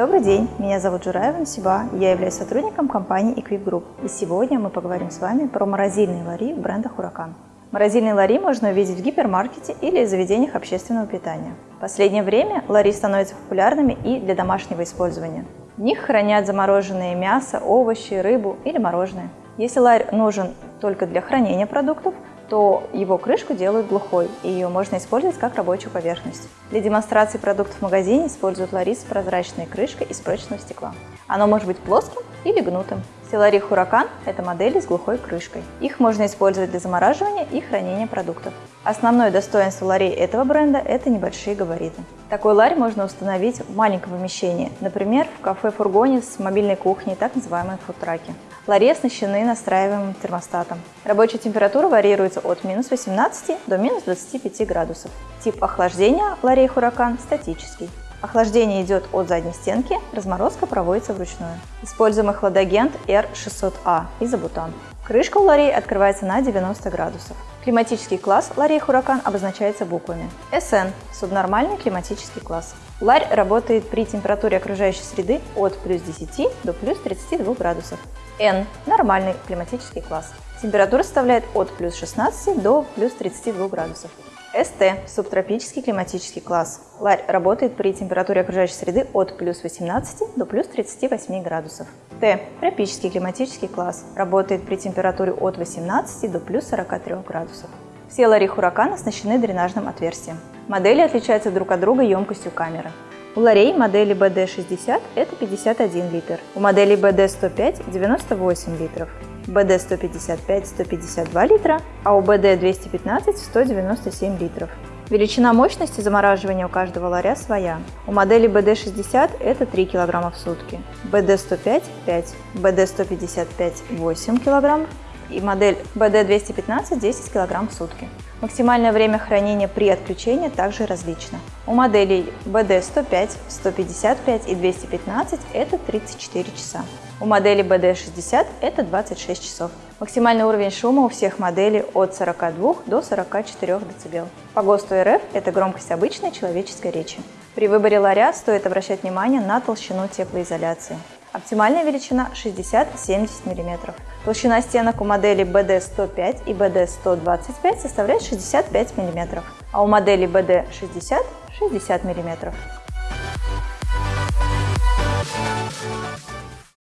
Добрый день, меня зовут Жураева Насиба, я являюсь сотрудником компании Equip Group. И сегодня мы поговорим с вами про морозильные лари бренда Huracan. Морозильные лари можно увидеть в гипермаркете или заведениях общественного питания. В последнее время лари становятся популярными и для домашнего использования. В них хранят замороженное мясо, овощи, рыбу или мороженое. Если ларь нужен только для хранения продуктов, то его крышку делают глухой, и ее можно использовать как рабочую поверхность. Для демонстрации продуктов в магазине используют ларис с прозрачной крышкой из прочного стекла. Оно может быть плоским или гнутым. Силари Хуракан – это модели с глухой крышкой. Их можно использовать для замораживания и хранения продуктов. Основное достоинство ларей этого бренда – это небольшие габариты. Такой ларь можно установить в маленьком помещении, например, в кафе-фургоне с мобильной кухней, так называемые фудтраки. Лари оснащены настраиваемым термостатом. Рабочая температура варьируется от минус 18 до минус 25 градусов. Тип охлаждения ларей Хуракан статический. Охлаждение идет от задней стенки, разморозка проводится вручную. Используемый хладагент R600A изобутан. Крышка у ларей открывается на 90 градусов. Климатический класс ларей Хуракан обозначается буквами. SN – субнормальный климатический класс. Ларь работает при температуре окружающей среды от плюс 10 до плюс 32 градусов. N – нормальный климатический класс. Температура составляет от плюс 16 до плюс 32 градусов. СТ – субтропический климатический класс. Ларь работает при температуре окружающей среды от плюс 18 до плюс 38 градусов. Т – тропический климатический класс. Работает при температуре от 18 до плюс 43 градусов. Все лари Хуракан оснащены дренажным отверстием. Модели отличаются друг от друга емкостью камеры. У ларей модели BD60 это 51 литр, у модели BD105 98 литров. БД-155 152 литра, а у БД-215 197 литров. Величина мощности замораживания у каждого ларя своя. У модели BD60 это 3 кг в сутки, BD105 – 5, BD155 – 8 кг и модель BD215 – 10 кг в сутки. Максимальное время хранения при отключении также различно. У моделей BD105, 155 и 215 это 34 часа. У модели BD60 это 26 часов. Максимальный уровень шума у всех моделей от 42 до 44 дБ. По ГОСТу РФ это громкость обычной человеческой речи. При выборе ларя стоит обращать внимание на толщину теплоизоляции. Оптимальная величина 60-70 мм. Толщина стенок у моделей BD105 и BD125 составляет 65 мм, а у моделей BD60 – 60 мм.